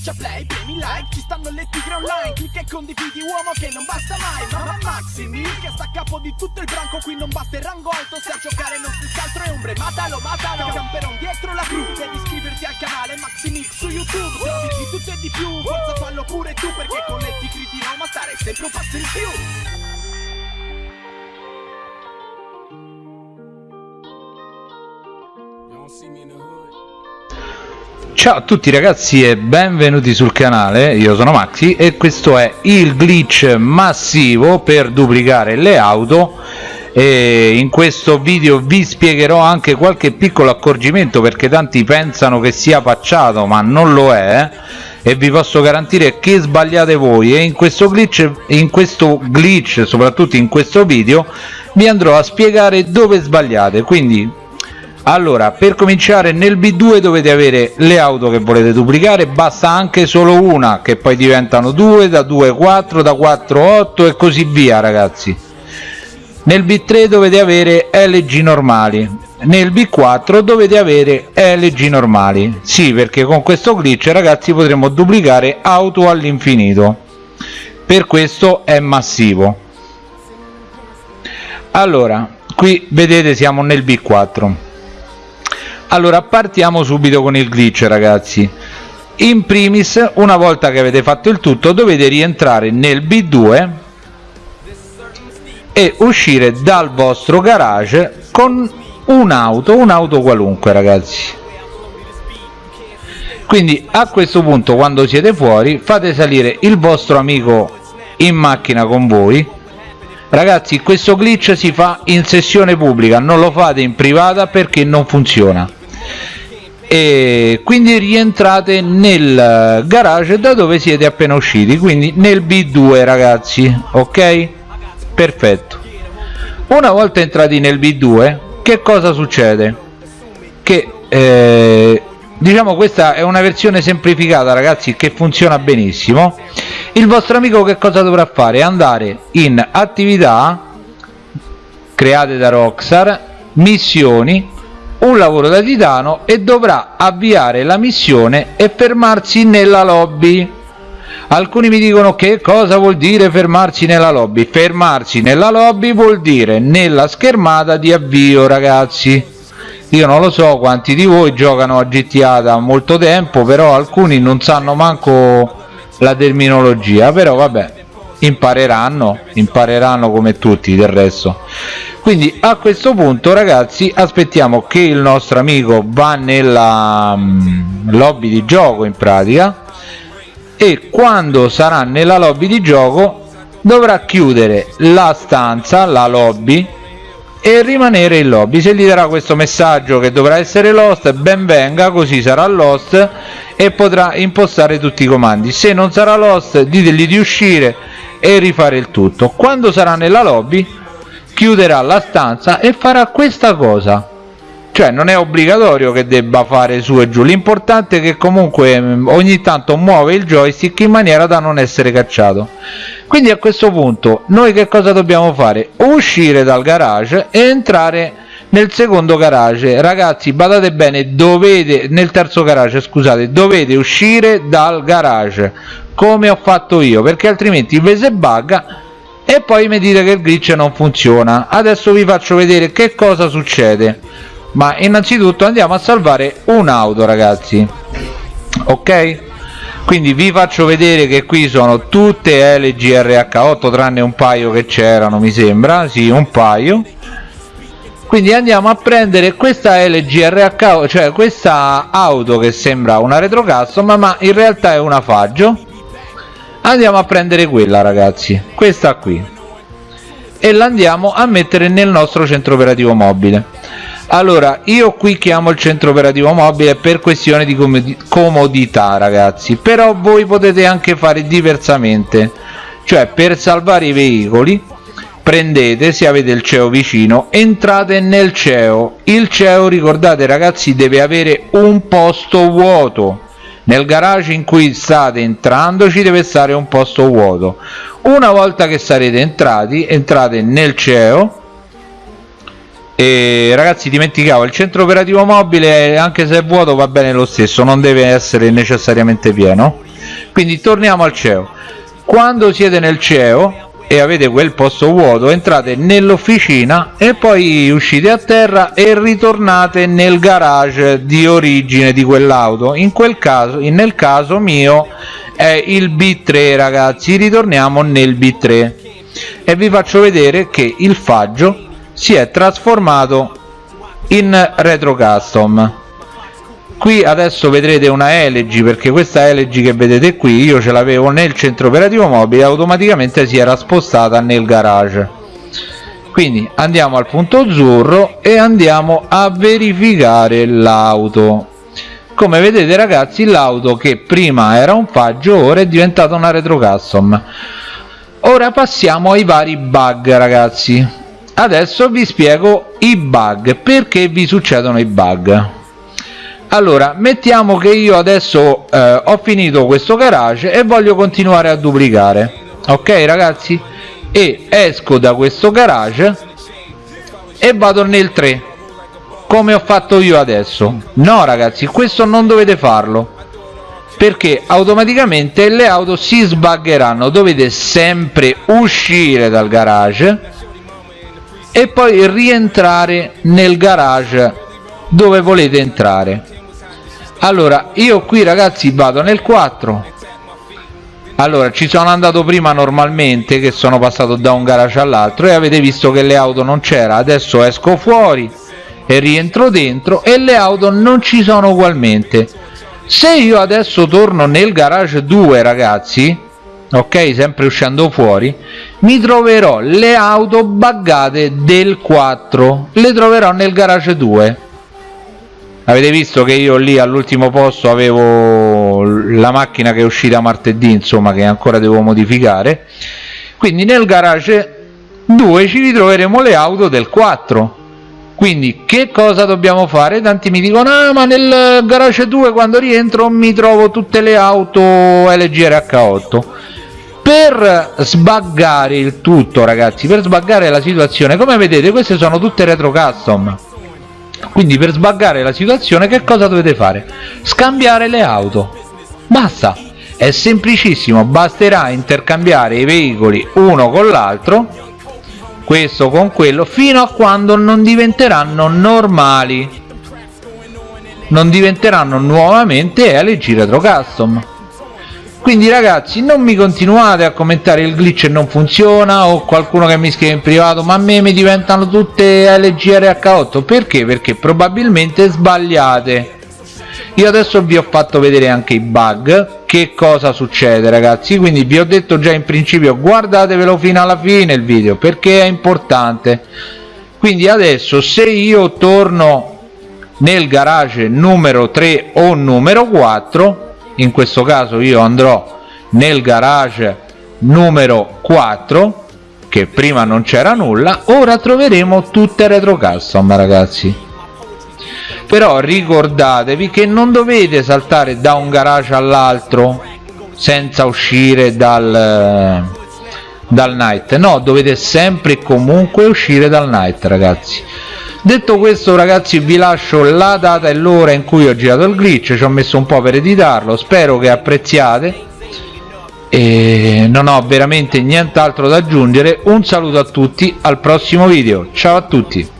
Schiaccia play, premi like, ci stanno le tigre online Clicca e condividi uomo che non basta mai Mamma Maximi, che sta a capo di tutto il branco Qui non basta il rango alto, se a giocare non stessi altro è ombre Matalo, matalo, camperon dietro la cru Devi iscriverti al canale Maximix su YouTube Trovi di tutto e di più, forza fallo pure tu Perché con le tigre di Roma stare sempre un passo in più Ciao a tutti ragazzi e benvenuti sul canale, io sono Maxi e questo è il glitch massivo per duplicare le auto. E in questo video vi spiegherò anche qualche piccolo accorgimento perché tanti pensano che sia pacciato ma non lo è e vi posso garantire che sbagliate voi. E in questo glitch, in questo glitch soprattutto in questo video vi andrò a spiegare dove sbagliate. Quindi allora per cominciare nel b2 dovete avere le auto che volete duplicare basta anche solo una che poi diventano 2 da 2 4 da 4 8 e così via ragazzi. Nel b3 dovete avere lg normali. Nel b4 dovete avere lg normali. Sì perché con questo glitch ragazzi potremo duplicare auto all'infinito. Per questo è massivo. Allora qui vedete siamo nel b4 allora partiamo subito con il glitch ragazzi. In primis una volta che avete fatto il tutto dovete rientrare nel b2 e uscire dal vostro garage con un'auto un'auto qualunque ragazzi. Quindi a questo punto quando siete fuori fate salire il vostro amico in macchina con voi. Ragazzi questo glitch si fa in sessione pubblica non lo fate in privata perché non funziona e quindi rientrate nel garage da dove siete appena usciti quindi nel b2 ragazzi ok? Perfetto. Una volta entrati nel b2 che cosa succede? Che eh, diciamo questa è una versione semplificata ragazzi che funziona benissimo. Il vostro amico che cosa dovrà fare? Andare in attività create da Rockstar missioni un lavoro da titano e dovrà avviare la missione e fermarsi nella lobby. Alcuni mi dicono che cosa vuol dire fermarsi nella lobby? Fermarsi nella lobby vuol dire nella schermata di avvio ragazzi. Io non lo so quanti di voi giocano a GTA da molto tempo però alcuni non sanno manco la terminologia però vabbè impareranno impareranno come tutti del resto quindi a questo punto ragazzi aspettiamo che il nostro amico va nella um, lobby di gioco in pratica e quando sarà nella lobby di gioco dovrà chiudere la stanza la lobby e rimanere in lobby. Se gli darà questo messaggio che dovrà essere lost ben venga così sarà lost e potrà impostare tutti i comandi. Se non sarà lost ditegli di uscire e rifare il tutto. Quando sarà nella lobby chiuderà la stanza e farà questa cosa. Cioè non è obbligatorio che debba fare su e giù. L'importante è che comunque mm, ogni tanto muove il joystick in maniera da non essere cacciato. Quindi a questo punto noi che cosa dobbiamo fare? Uscire dal garage e entrare nel secondo garage. Ragazzi badate bene dovete nel terzo garage scusate dovete uscire dal garage come ho fatto io perché altrimenti vi se bugga e poi mi dite che il glitch non funziona. Adesso vi faccio vedere che cosa succede. Ma innanzitutto andiamo a salvare un'auto ragazzi. Ok? Quindi vi faccio vedere che qui sono tutte LGRH8 tranne un paio che c'erano mi sembra. Sì un paio. Quindi andiamo a prendere questa LGRH cioè questa auto che sembra una retro custom ma in realtà è una faggio andiamo a prendere quella ragazzi. Questa qui. E la andiamo a mettere nel nostro centro operativo mobile. Allora io qui chiamo il centro operativo mobile per questione di comodità ragazzi. Però voi potete anche fare diversamente. Cioè per salvare i veicoli prendete se avete il CEO vicino entrate nel CEO il CEO ricordate ragazzi deve avere un posto vuoto nel garage in cui state entrando ci deve stare un posto vuoto. Una volta che sarete entrati entrate nel CEO. E ragazzi dimenticavo il centro operativo mobile anche se è vuoto va bene lo stesso non deve essere necessariamente pieno. Quindi torniamo al CEO. Quando siete nel CEO e avete quel posto vuoto entrate nell'officina e poi uscite a terra e ritornate nel garage di origine di quell'auto. In quel caso nel caso mio è il B3 ragazzi. Ritorniamo nel B3 e vi faccio vedere che il faggio si è trasformato in retro custom qui adesso vedrete una LG perché questa LG che vedete qui io ce l'avevo nel centro operativo mobile automaticamente si era spostata nel garage. Quindi andiamo al punto azzurro e andiamo a verificare l'auto. Come vedete ragazzi l'auto che prima era un faggio ora è diventata una retro custom ora passiamo ai vari bug ragazzi. Adesso vi spiego i bug. Perché vi succedono i bug allora mettiamo che io adesso eh, ho finito questo garage e voglio continuare a duplicare. Ok ragazzi? E esco da questo garage e vado nel 3 come ho fatto io adesso. No ragazzi questo non dovete farlo perché automaticamente le auto si sbaggeranno dovete sempre uscire dal garage e poi rientrare nel garage dove volete entrare allora io qui ragazzi vado nel 4 allora ci sono andato prima normalmente che sono passato da un garage all'altro e avete visto che le auto non c'era. Adesso esco fuori e rientro dentro e le auto non ci sono ugualmente. Se io adesso torno nel garage 2 ragazzi ok sempre uscendo fuori mi troverò le auto buggate del 4 le troverò nel garage 2 avete visto che io lì all'ultimo posto avevo la macchina che è uscita martedì insomma che ancora devo modificare. Quindi nel garage 2 ci ritroveremo le auto del 4 quindi che cosa dobbiamo fare? tanti mi dicono ah ma nel garage 2 quando rientro mi trovo tutte le auto LG RH8 per sbaggare il tutto ragazzi per sbaggare la situazione come vedete queste sono tutte retro custom quindi per sbaggare la situazione che cosa dovete fare? scambiare le auto. Basta. È semplicissimo. Basterà intercambiare i veicoli uno con l'altro questo con quello fino a quando non diventeranno normali. Non diventeranno nuovamente LG Retro Custom quindi ragazzi non mi continuate a commentare il glitch non funziona o qualcuno che mi scrive in privato ma a me mi diventano tutte LG RH8 perché? perché probabilmente sbagliate. Io adesso vi ho fatto vedere anche i bug. Che cosa succede ragazzi? Quindi vi ho detto già in principio guardatevelo fino alla fine il video perché è importante. Quindi adesso se io torno nel garage numero 3 o numero 4 in questo caso io andrò nel garage numero 4 che prima non c'era nulla ora troveremo tutte retro custom ragazzi. Però ricordatevi che non dovete saltare da un garage all'altro senza uscire dal dal night. No dovete sempre e comunque uscire dal night ragazzi detto questo ragazzi vi lascio la data e l'ora in cui ho girato il glitch ci ho messo un po' per editarlo spero che apprezziate e non ho veramente nient'altro da aggiungere. Un saluto a tutti al prossimo video. Ciao a tutti